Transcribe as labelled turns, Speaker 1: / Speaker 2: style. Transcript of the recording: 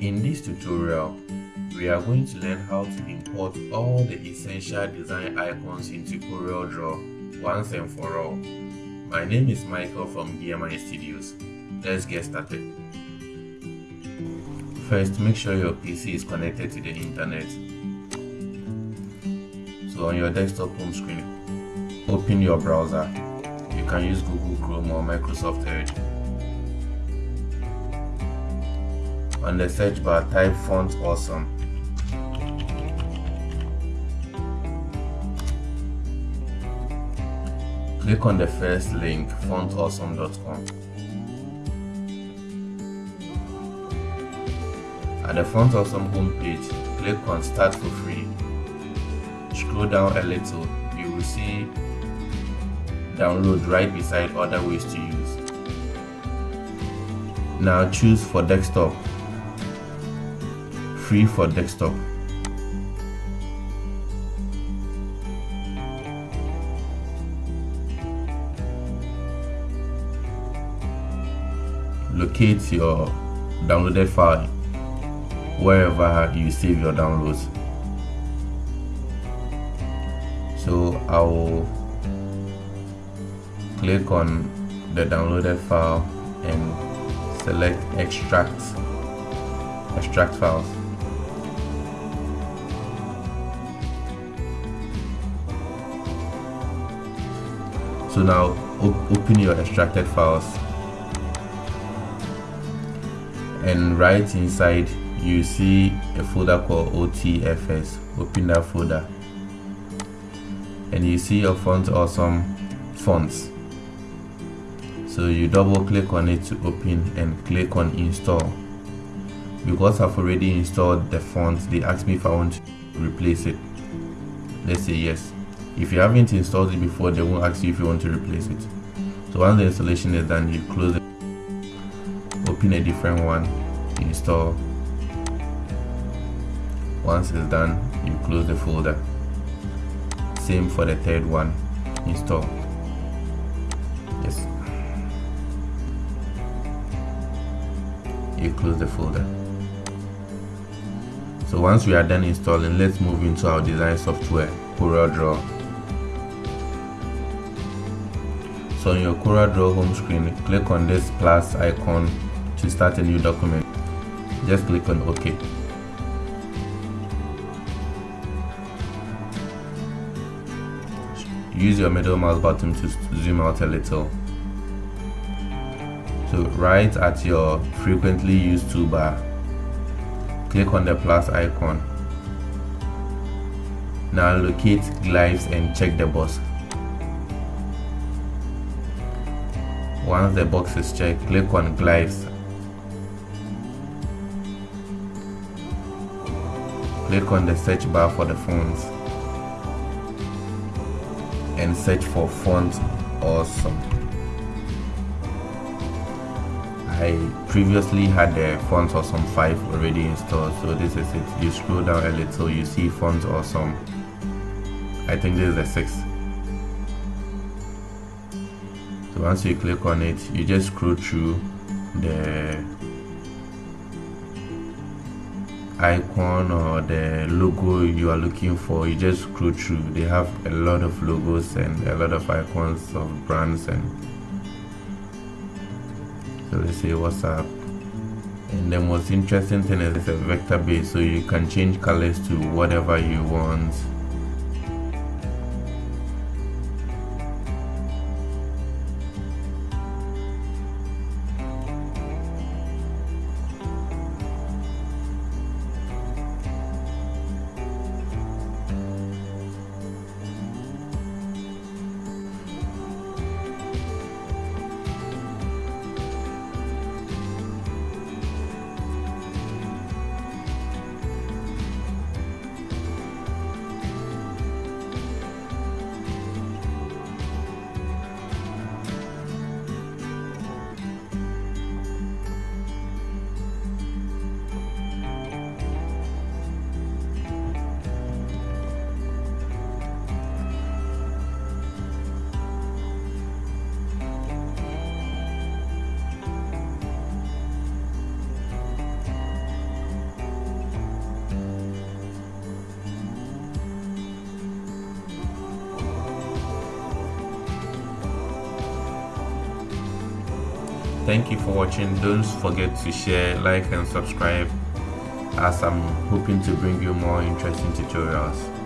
Speaker 1: In this tutorial, we are going to learn how to import all the essential design icons into CorelDRAW once and for all. My name is Michael from BMI Studios. Let's get started. First, make sure your PC is connected to the internet. So on your desktop home screen, open your browser. You can use Google Chrome or Microsoft Edge. On the search bar, type font awesome. Click on the first link, fontawesome.com. At the Font Awesome homepage, click on Start for free. Scroll down a little, you will see download right beside other ways to use. Now choose for desktop free for desktop. Locate your downloaded file wherever you save your downloads. So I will click on the downloaded file and select extract extract files so now op open your extracted files and right inside you see a folder called OTFS open that folder. And you see your font awesome fonts. So you double click on it to open and click on install. Because I've already installed the font they ask me if I want to replace it. Let's say yes if you haven't installed it before they won't ask you if you want to replace it. So once the installation is done you close it open a different one install. Once it's done you close the folder. Same for the third one install. Yes. You close the folder. So once we are done installing let's move into our design software CorelDRAW on your CorelDRAW home screen, click on this plus icon to start a new document. Just click on OK. Use your middle mouse button to zoom out a little. So right at your frequently used toolbar, click on the plus icon. Now locate glyphs and check the box Once the box is checked, click on glyphs. Click on the search bar for the fonts and search for font awesome. I previously had the font awesome 5 already installed so this is it. You scroll down a little you see font awesome. I think this is the 6th once you click on it you just scroll through the icon or the logo you are looking for you just scroll through. They have a lot of logos and a lot of icons of brands and so let's say whatsapp and the most interesting thing is it's a vector base so you can change colors to whatever you want thank you for watching. Don't forget to share like and subscribe as i'm hoping to bring you more interesting tutorials